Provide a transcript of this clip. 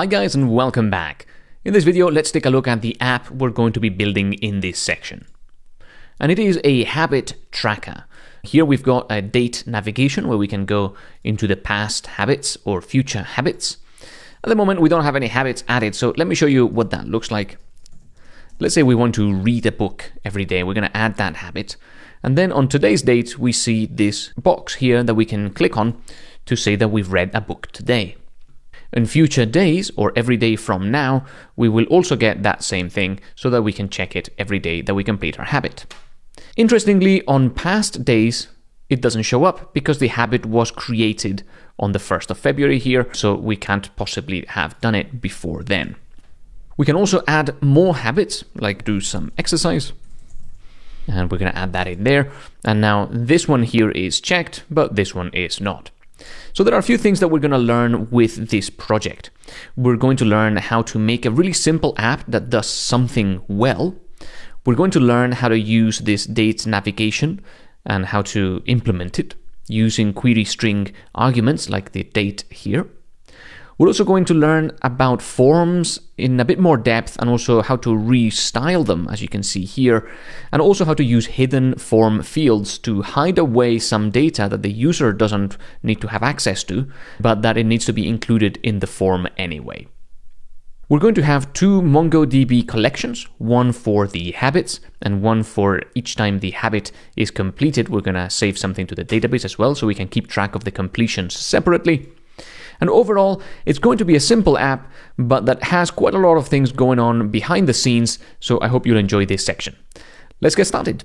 Hi guys and welcome back. In this video, let's take a look at the app we're going to be building in this section. And it is a habit tracker. Here we've got a date navigation where we can go into the past habits or future habits. At the moment, we don't have any habits added, so let me show you what that looks like. Let's say we want to read a book every day. We're going to add that habit. And then on today's date, we see this box here that we can click on to say that we've read a book today. In future days, or every day from now, we will also get that same thing so that we can check it every day that we complete our habit. Interestingly, on past days, it doesn't show up because the habit was created on the 1st of February here, so we can't possibly have done it before then. We can also add more habits, like do some exercise. And we're going to add that in there. And now this one here is checked, but this one is not. So there are a few things that we're going to learn with this project. We're going to learn how to make a really simple app that does something well. We're going to learn how to use this date navigation and how to implement it using query string arguments like the date here. We're also going to learn about forms in a bit more depth and also how to restyle them, as you can see here, and also how to use hidden form fields to hide away some data that the user doesn't need to have access to, but that it needs to be included in the form anyway. We're going to have two MongoDB collections, one for the habits and one for each time the habit is completed. We're going to save something to the database as well so we can keep track of the completions separately. And overall, it's going to be a simple app, but that has quite a lot of things going on behind the scenes, so I hope you'll enjoy this section. Let's get started.